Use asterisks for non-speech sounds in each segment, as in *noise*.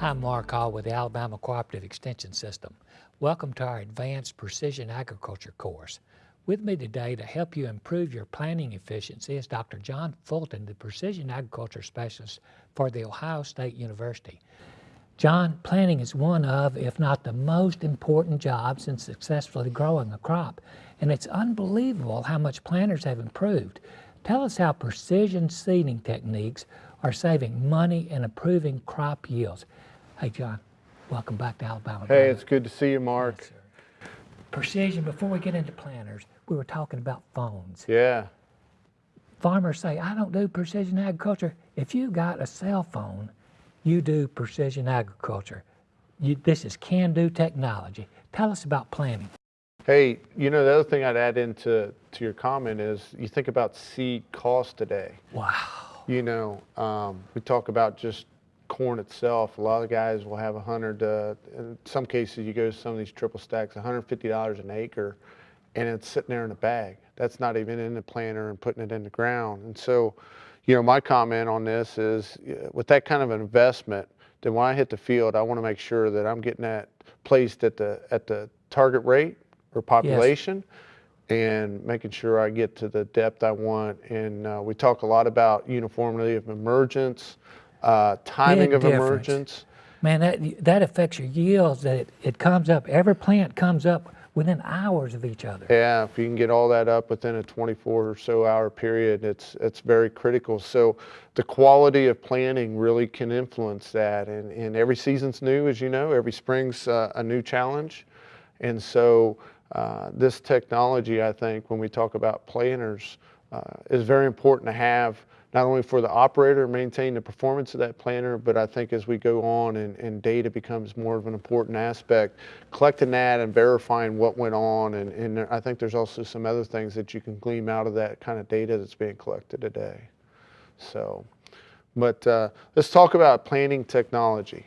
I'm Mark Hall with the Alabama Cooperative Extension System. Welcome to our Advanced Precision Agriculture course. With me today to help you improve your planting efficiency is Dr. John Fulton, the Precision Agriculture Specialist for The Ohio State University. John, planting is one of, if not the most important jobs in successfully growing a crop. And it's unbelievable how much planters have improved. Tell us how precision seeding techniques are saving money and improving crop yields. Hey, John, welcome back to Alabama. Hey, it's good to see you, Mark. Yes. Precision, before we get into planters, we were talking about phones. Yeah, Farmers say, I don't do precision agriculture. If you got a cell phone, you do precision agriculture. You, this is can-do technology. Tell us about planting. Hey, you know, the other thing I'd add into to your comment is you think about seed cost today. Wow. You know, um, we talk about just corn itself. A lot of guys will have a hundred. Uh, in some cases, you go to some of these triple stacks, $150 an acre, and it's sitting there in a bag. That's not even in the planter and putting it in the ground. And so, you know, my comment on this is, with that kind of an investment, then when I hit the field, I want to make sure that I'm getting that placed at the at the target rate or population. And making sure I get to the depth I want. And uh, we talk a lot about uniformity of emergence, uh, timing Big of difference. emergence. Man, that, that affects your yields, that it, it comes up, every plant comes up within hours of each other. Yeah, if you can get all that up within a 24 or so hour period, it's it's very critical. So the quality of planting really can influence that. And, and every season's new, as you know, every spring's uh, a new challenge. And so uh, this technology, I think, when we talk about planters, uh, is very important to have not only for the operator to maintain the performance of that planter, but I think as we go on and, and data becomes more of an important aspect, collecting that and verifying what went on. And, and I think there's also some other things that you can glean out of that kind of data that's being collected today. So, but uh, let's talk about planning technology.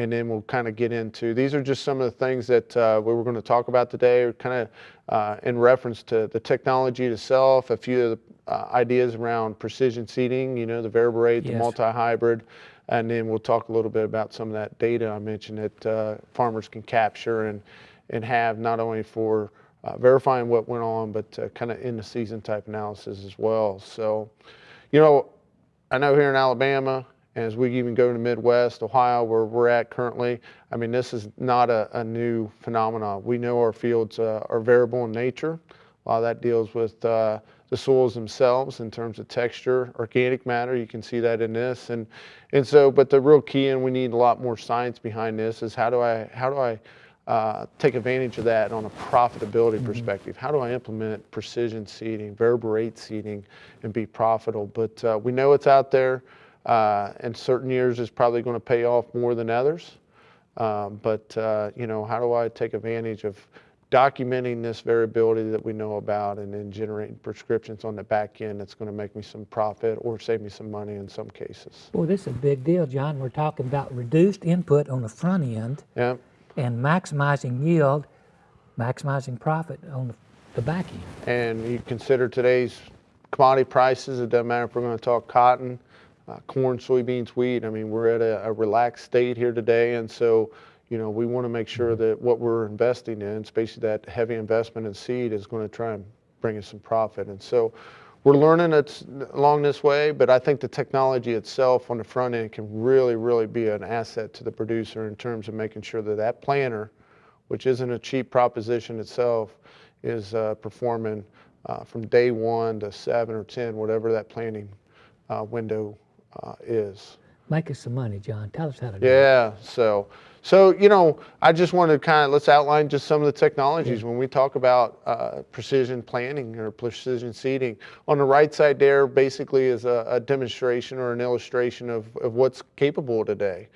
And then we'll kind of get into, these are just some of the things that uh, we were going to talk about today, kind of uh, in reference to the technology itself, a few of the uh, ideas around precision seeding, you know, the variable rate, the multi-hybrid, and then we'll talk a little bit about some of that data I mentioned that uh, farmers can capture and, and have not only for uh, verifying what went on, but uh, kind of in the season type analysis as well. So, you know, I know here in Alabama, and as we even go to the Midwest, Ohio, where we're at currently, I mean, this is not a, a new phenomenon. We know our fields uh, are variable in nature. A lot of that deals with uh, the soils themselves in terms of texture, organic matter. You can see that in this, and and so. But the real key, and we need a lot more science behind this, is how do I how do I uh, take advantage of that on a profitability perspective. How do I implement precision seeding, variable rate seeding, and be profitable? But uh, we know it's out there. Uh, and certain years is probably going to pay off more than others. Um, but uh, you know, how do I take advantage of documenting this variability that we know about, and then generating prescriptions on the back end that's going to make me some profit or save me some money in some cases. Well, this is a big deal, John. We're talking about reduced input on the front end Yeah. and maximizing yield, maximizing profit on the, the back end. And you consider today's commodity prices, it doesn't matter if we're going to talk cotton, uh, corn, soybeans, wheat. I mean, we're at a, a relaxed state here today. And so, you know, we want to make sure that what we're investing in, especially that heavy investment in seed, is going to try and bring us some profit. And so we're learning along this way, but I think the technology itself on the front end can really, really be an asset to the producer in terms of making sure that that planter, which isn't a cheap proposition itself, is uh, performing uh, from day one to seven or 10, whatever that planting uh, window uh, is. Make us some money, John. Tell us how to do it. Yeah, so, so, you know, I just wanted to kind of, let's outline just some of the technologies when we talk about uh, precision planting or precision seeding. On the right side there basically is a, a demonstration or an illustration of, of what's capable today.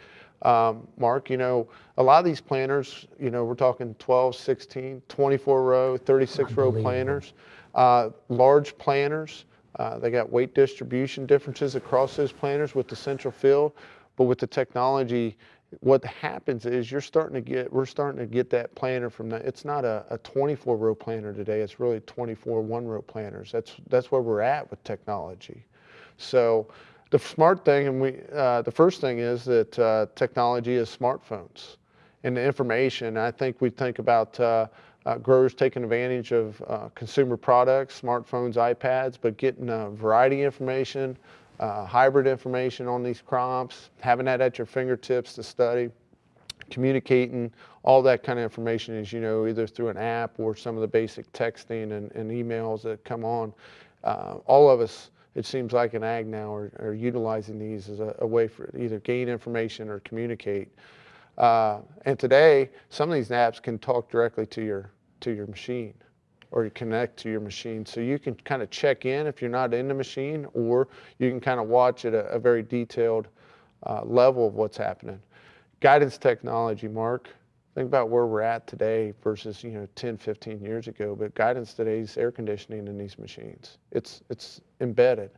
Um, Mark, you know, a lot of these planters, you know, we're talking 12, 16, 24 row, 36 row planters, uh, large planters. Uh, they got weight distribution differences across those planters with the central field, but with the technology, what happens is you're starting to get, we're starting to get that planter from that. It's not a, a 24 row planter today. It's really 24 one row planters. That's, that's where we're at with technology. So the smart thing, and we, uh, the first thing is that uh, technology is smartphones and the information. I think we think about uh, growers taking advantage of uh, consumer products, smartphones, iPads, but getting uh, variety information, uh, hybrid information on these crops, having that at your fingertips to study, communicating, all that kind of information is, you know, either through an app or some of the basic texting and, and emails that come on. Uh, all of us, it seems like in ag now, are, are utilizing these as a, a, way for either gain information or communicate. Uh, and today, some of these apps can talk directly to your to your machine or you connect to your machine. So you can kind of check in if you're not in the machine, or you can kind of watch at a, a very detailed uh, level of what's happening. Guidance technology, Mark. Think about where we're at today versus you know 10, 15 years ago. But guidance today is air conditioning in these machines. It's it's embedded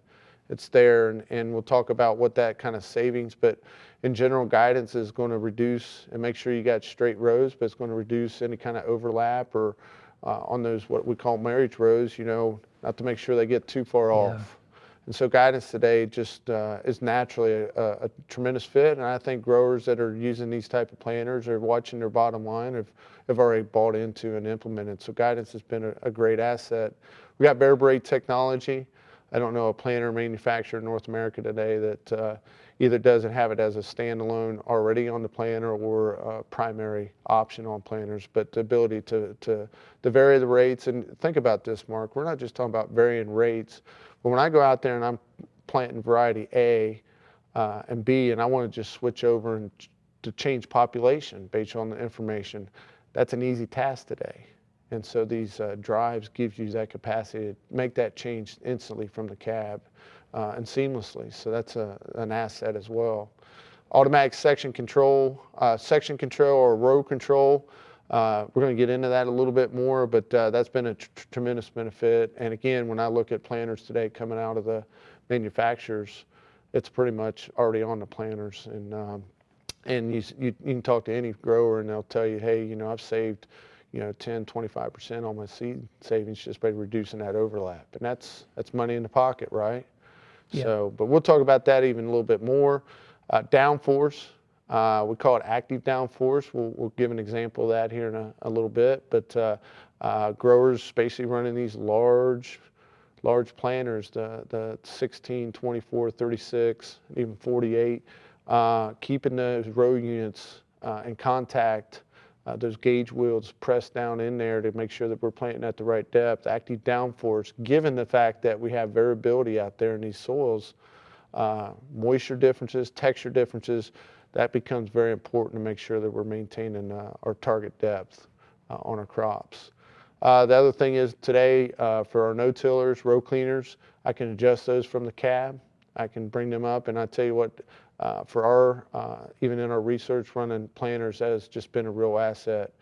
it's there and, and we'll talk about what that kind of savings but in general guidance is going to reduce and make sure you got straight rows but it's going to reduce any kind of overlap or uh, on those what we call marriage rows you know not to make sure they get too far yeah. off. And so guidance today just uh, is naturally a, a, tremendous fit and i think growers that are using these type of planters are watching their bottom line have, have already bought into and implemented. So guidance has been a, a great asset. We got bare technology I don't know a planter manufacturer in North America today that uh, either doesn't have it as a standalone already on the planter or a primary option on planters, but the ability to, to, to vary the rates. And think about this, Mark, we're not just talking about varying rates, but when I go out there and I'm planting variety A uh, and B and I want to just switch over and to change population based on the information, that's an easy task today. And so these uh, drives gives you that capacity to make that change instantly from the cab uh, and seamlessly. So that's a, an asset as well. Automatic section control, uh, section control or row control. Uh, we're going to get into that a little bit more, but uh, that's been a tr tremendous benefit. And again, when I look at planters today coming out of the manufacturers, it's pretty much already on the planters. And um, and you, you, you can talk to any grower and they'll tell you, hey, you know, I've saved you know, 10, 25% on my seed savings just by reducing that overlap. And that's, that's money in the pocket, right? Yeah. So, but we'll talk about that even a little bit more. Uh, downforce, uh, we call it active downforce. We'll, we'll give an example of that here in a, a little bit. But uh, uh growers basically running these large, large planters, the, the 16, 24, 36, even 48, uh, keeping those row units uh, in contact uh, those gauge wheels pressed down in there to make sure that we're planting at the right depth, active downforce, given the fact that we have variability out there in these soils, uh, moisture differences, texture differences, that becomes very important to make sure that we're maintaining uh, our target depth uh, on our crops. Uh, the other thing is today uh, for our no-tillers, row cleaners, I can adjust those from the cab. I can bring them up and I tell you what, uh, for our, uh, even in our research running planters, has just been a real asset.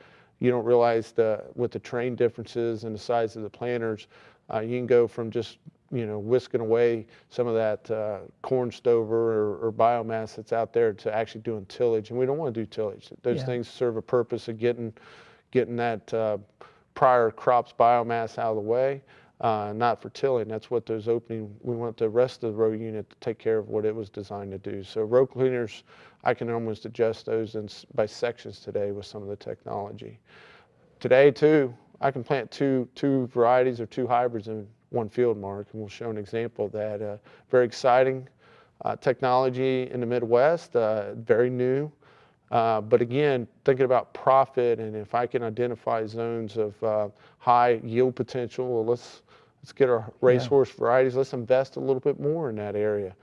You don't realize the, with the train differences and the size of the planters, uh, you can go from just you know whisking away some of that uh, corn stover or, or, biomass that's out there to actually doing tillage, and we don't want to do tillage. Those yeah. things serve a purpose of getting getting that uh, prior crops biomass out of the way uh, not for tilling. That's what those opening, we want the rest of the row unit to take care of what it was designed to do. So row cleaners, I can almost adjust those in, by sections today with some of the technology. Today too, I can plant two, two varieties or two hybrids in one field Mark, and we'll show an example of that. Uh, very exciting uh, technology in the Midwest, uh, very new. Uh, but again, thinking about profit and if I can identify zones of uh, high yield potential, well, let's let's get our racehorse yeah. varieties. Let's invest a little bit more in that area.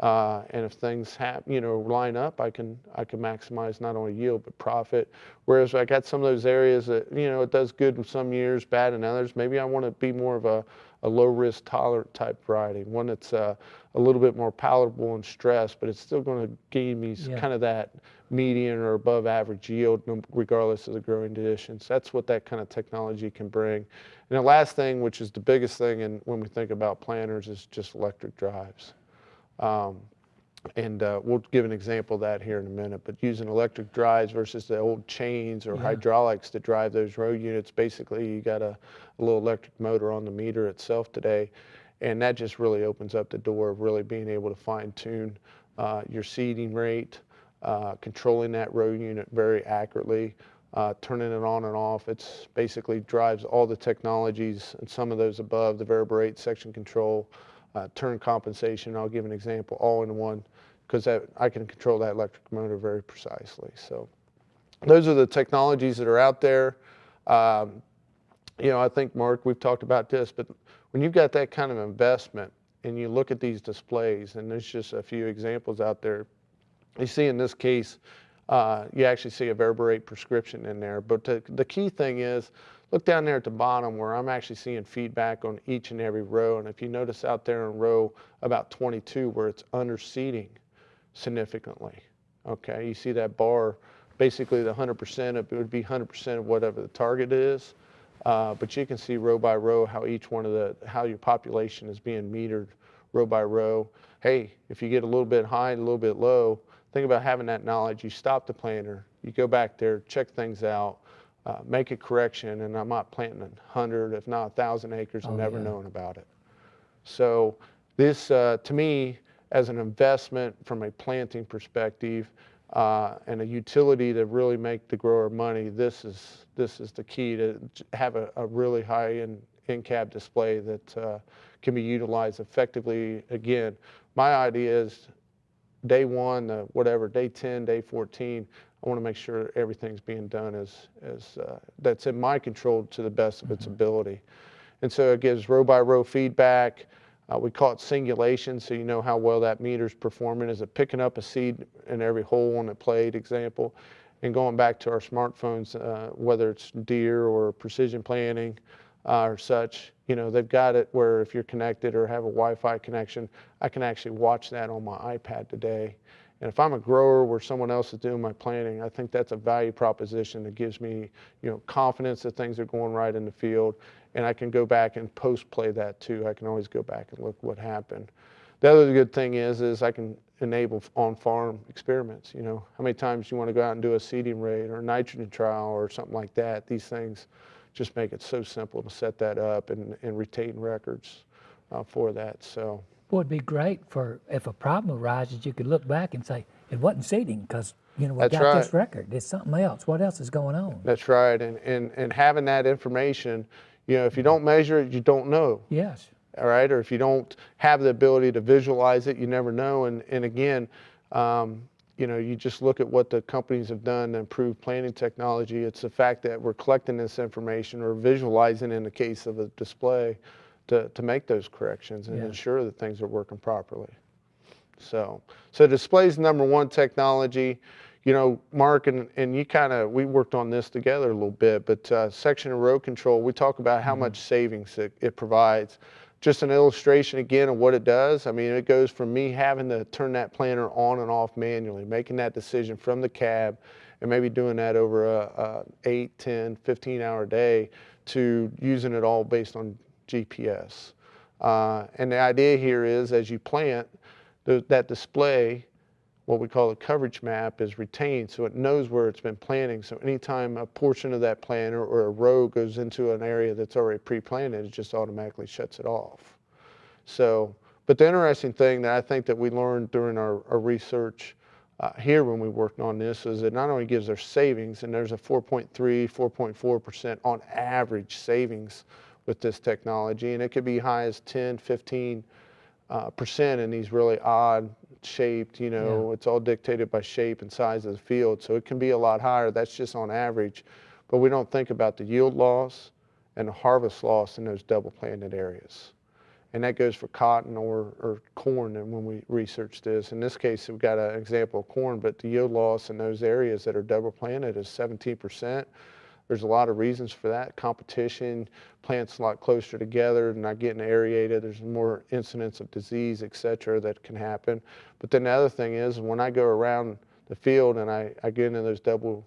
Uh, and if things happen, you know, line up, I can I can maximize not only yield but profit. Whereas I got some of those areas that you know it does good in some years, bad in others. Maybe I want to be more of a, a low risk tolerant type variety, one that's uh, a little bit more palatable and stress, but it's still going to give me yeah. kind of that median or above average yield, regardless of the growing conditions. That's what that kind of technology can bring. And the last thing, which is the biggest thing, and when we think about planters, is just electric drives. Um, and uh, we'll give an example of that here in a minute, but using electric drives versus the old chains or yeah. hydraulics to drive those row units, basically you got a, a, little electric motor on the meter itself today. And that just really opens up the door of really being able to fine tune uh, your seeding rate, uh, controlling that row unit very accurately, uh, turning it on and off. It's basically drives all the technologies and some of those above, the variable rate, section control, uh, turn compensation. I'll give an example all in one because I can control that electric motor very precisely. So those are the technologies that are out there. Um, you know, I think, Mark, we've talked about this, but when you've got that kind of investment and you look at these displays, and there's just a few examples out there, you see in this case, uh, you actually see a Verberate prescription in there. But the, the key thing is, look down there at the bottom where I'm actually seeing feedback on each and every row. And if you notice out there in row about 22 where it's under seeding significantly, okay, you see that bar, basically the 100% of it would be 100% of whatever the target is. Uh, but you can see row by row how each one of the, how your population is being metered row by row. Hey, if you get a little bit high and a little bit low, think about having that knowledge. You stop the planter, you go back there, check things out, uh, make a correction, and I'm not planting 100, if not 1,000 acres and Oh, never yeah. knowing about it. So this, uh, to me, as an investment from a planting perspective uh, and a utility to really make the grower money, this is this is the key to have a, a really high end in-cab display that uh, can be utilized effectively. Again, my idea is day one, uh, whatever, day 10, day 14, I want to make sure everything's being done as, as uh, that's in my control to the best of its ability. And so it gives row by row feedback. Uh, we call it singulation, so you know how well that meter's performing. Is it picking up a seed in every hole on the plate example? And going back to our smartphones, uh, whether it's Deere or Precision Planting uh, or such, you know, they've got it where if you're connected or have a Wi-Fi connection, I can actually watch that on my iPad today. And if I'm a grower where someone else is doing my planting, I think that's a value proposition that gives me, you know, confidence that things are going right in the field. And I can go back and post play that too. I can always go back and look what happened. The other good thing is, is I can enable on-farm experiments. You know, how many times you want to go out and do a seeding rate or a nitrogen trial or something like that. These things just make it so simple to set that up and, and retain records uh, for that. So. It'd be great for, if a problem arises, you could look back and say, it wasn't seeding because, you know, we That's got this record. It's something else. What else is going on? That's right, and, and, and having that information, you know, if you don't measure it, you don't know, Yes. all right? Or if you don't have the ability to visualize it, you never know. And, and again, um, you know, you just look at what the companies have done to improve planning technology. It's the fact that we're collecting this information or visualizing in the case of a display to, to make those corrections and Yeah. ensure that things are working properly. So, so display's number one technology. You know, Mark and, and you kind of, we worked on this together a little bit, but uh, section and row control, we talk about how much savings it, it provides. Just an illustration again of what it does. I mean, it goes from me having to turn that planter on and off manually, making that decision from the cab, and maybe doing that over a, a 8, 10, 15 hour day to using it all based on GPS. Uh, and the idea here is as you plant, the, that display, what we call a coverage map, is retained so it knows where it's been planting. So anytime a portion of that planter or a row goes into an area that's already pre-planted, it just automatically shuts it off. So, but the interesting thing that I think that we learned during our, our research uh, here when we worked on this is it not only gives our savings, and there's a 4.3, 4.4% on average savings with this technology, and it could be as high as 10, 15 uh, percent in these really odd shaped, you know, it's all dictated by shape and size of the field. So it can be a lot higher. That's just on average. But we don't think about the yield loss and the harvest loss in those double planted areas. And that goes for cotton or, or corn and when we research this. In this case, we've got an example of corn, but the yield loss in those areas that are double planted is 17%. There's a lot of reasons for that. Competition, plants a lot closer together, not getting aerated. There's more incidence of disease, et cetera, that can happen. But then the other thing is when I go around the field and I, I get into those double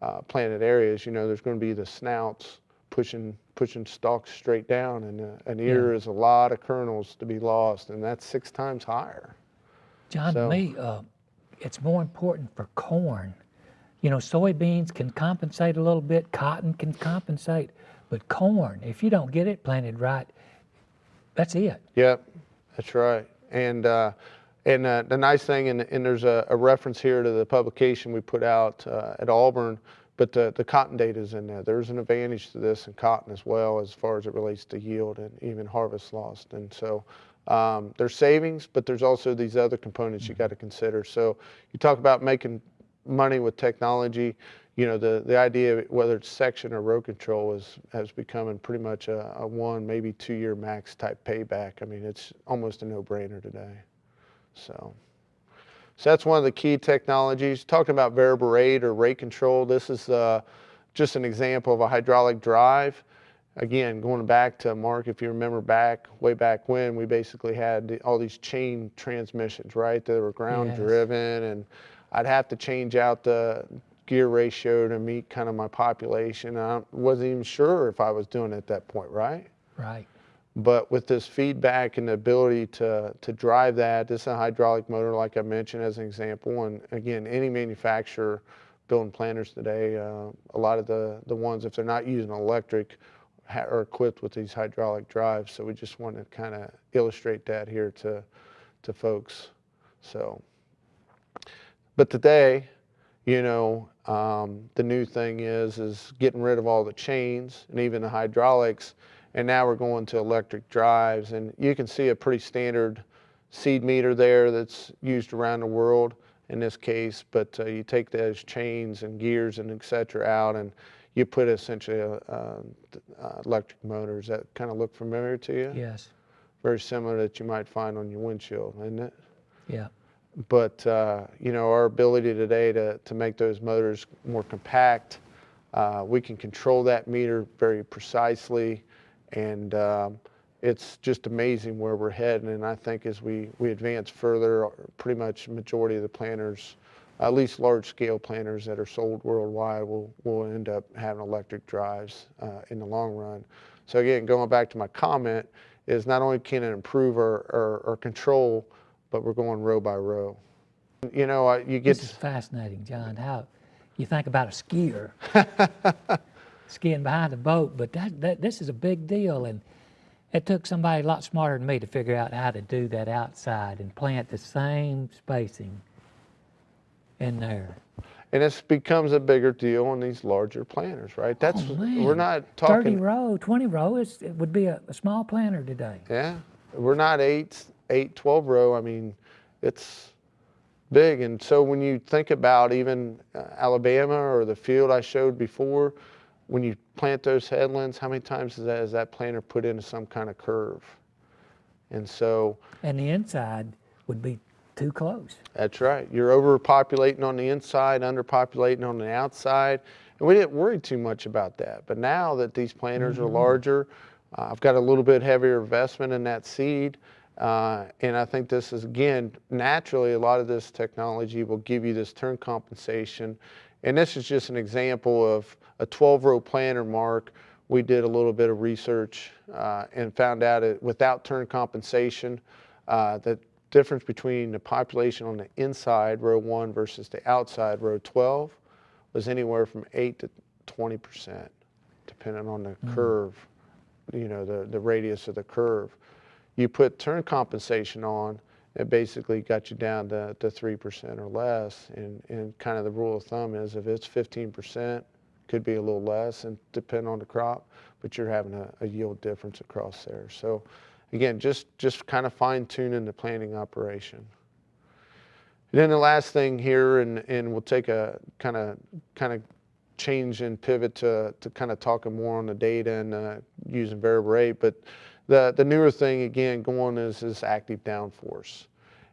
uh, planted areas, you know, there's going to be the snouts pushing pushing stalks straight down, and uh, an ear is a lot of kernels to be lost, and that's six times higher. John, So- to me, uh, it's more important for corn. You know, soybeans can compensate a little bit, cotton can compensate, but corn, if you don't get it planted right, That's it. Yep, that's right. And uh, and uh, the nice thing, and, and there's a, a, reference here to the publication we put out uh, at Auburn, but the, the cotton data is in there. There's an advantage to this in cotton as well as far as it relates to yield and even harvest loss. And so um, there's savings, but there's also these other components you got to consider. So you talk about making money with technology. You know, the, the idea, whether it's section or row control, is has become pretty much a, a one, maybe two year max type payback. I mean, it's almost a no brainer today. So, so that's one of the key technologies. Talking about variable rate or rate control, this is uh, just an example of a hydraulic drive. Again, going back to Mark, if you remember back, way back when, we basically had all these chain transmissions, right? They were ground yes. driven and I'd have to change out the gear ratio to meet kind of my population. I wasn't even sure if I was doing it at that point, right? Right. But with this feedback and the ability to, to drive that, this is a hydraulic motor, like I mentioned as an example. And again, any manufacturer building planters today, uh, a lot of the, the ones, if they're not using electric, are equipped with these hydraulic drives. So we just want to kind of illustrate that here to, to folks. So, but today, you know, um, the new thing is, is getting rid of all the chains and even the hydraulics and now we're going to electric drives. And you can see a pretty standard seed meter there that's used around the world in this case, but uh, you take those chains and gears and et cetera out and you put essentially a, a, a electric motors that kind of look familiar to you? Yes. Very similar that you might find on your windshield, isn't it? Yeah. But, uh, you know, our ability today to, to make those motors more compact, uh, we can control that meter very precisely and um, it's just amazing where we're heading. And I think as we, we advance further, pretty much majority of the planters, at least large scale planters that are sold worldwide will, will end up having electric drives uh, in the long run. So again, going back to my comment, is not only can it improve our, our, our control, but we're going row by row. You know, you get. This is fascinating, John. How you think about a skier *laughs* skiing behind a boat, but that, that this is a big deal. And it took somebody a lot smarter than me to figure out how to do that outside and plant the same spacing in there. And this becomes a bigger deal on these larger planters, right? Oh, That's oh, we're not talking 30 row, 20 row. It's, it would be a, a small planter today. Yeah, we're not eight, eight, 12 row. I mean, it's big. And so when you think about even uh, Alabama or the field I showed before, when you plant those headlands, how many times is that, is that planter put into some kind of curve? And so. And the inside would be too close. That's right. You're overpopulating on the inside, underpopulating on the outside. And we didn't worry too much about that. But now that these planters mm -hmm. are mm-hmm. larger, uh, I've got a little bit heavier investment in that seed. Uh, and I think this is, again, naturally, a lot of this technology will give you this turn compensation and this is just an example of a 12 row planter Mark. We did a little bit of research uh, and found out that without turn compensation, uh, the difference between the population on the inside row one versus the outside row 12 was anywhere from 8 to 20%, depending on the mm. curve, you know, the, the radius of the curve. You put turn compensation on, it basically got you down to, to 3% or less. And, and kind of the rule of thumb is if it's 15%, could be a little less and depend on the crop, but you're having a, a yield difference across there. So again, just, just kind of fine tuning the planting operation. And then the last thing here, and, and we'll take a kind of kind of change and pivot to, to kind of talking more on the data and uh, using variable rate, but the, the newer thing, again, going is this active downforce.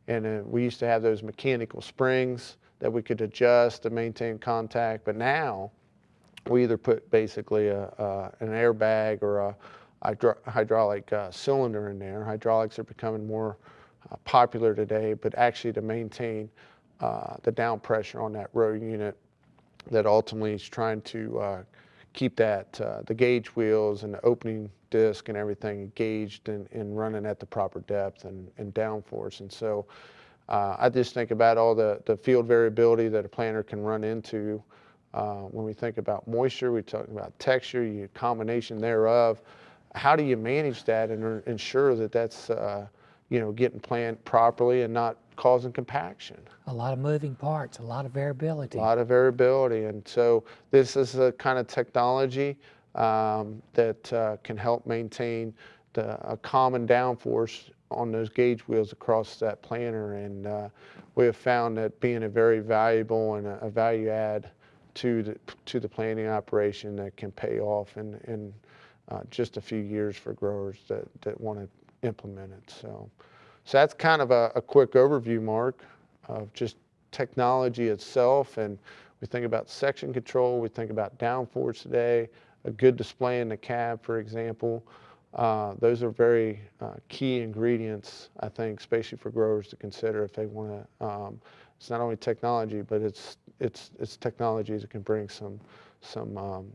And uh, we used to have those mechanical springs that we could adjust to maintain contact, but now we either put basically a, an airbag or a, hydro hydraulic uh, cylinder in there. Hydraulics are becoming more uh, popular today, but actually to maintain uh, the down pressure on that row unit that ultimately is trying to uh, keep that, uh, the gauge wheels and the opening disc and everything engaged and, and running at the proper depth and, and downforce. And so uh, I just think about all the, the field variability that a planter can run into. Uh, when we think about moisture, we talk about texture, you combination thereof, how do you manage that and er- ensure that that's, uh, you know, getting planned properly and not causing compaction? A lot of moving parts, a lot of variability. A lot of variability. And so this is a kind of technology um, that uh, can help maintain the, a common downforce on those gauge wheels across that planter. And uh, we have found that being a very valuable and a, a value add to the, to the planting operation that can pay off in, in uh, just a few years for growers that, that want to implement it. So, so that's kind of a, a quick overview, Mark, of just technology itself. And we think about section control, we think about downforce today, a good display in the cab, for example. Uh, those are very uh, key ingredients, I think, especially for growers to consider if they want to. Um, it's not only technology, but it's it's it's technologies that can bring some some um,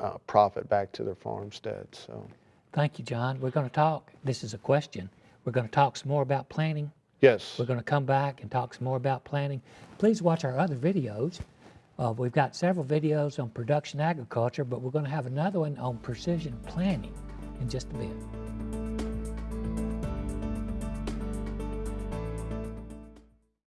uh, profit back to their farmstead. So Thank you, John. We're going to talk, this is a question. We're going to talk some more about planning. yes, We're going to come back and talk some more about planning. Please watch our other videos. Uh, we've got several videos on production agriculture, but we're going to have another one on precision planning in just a bit.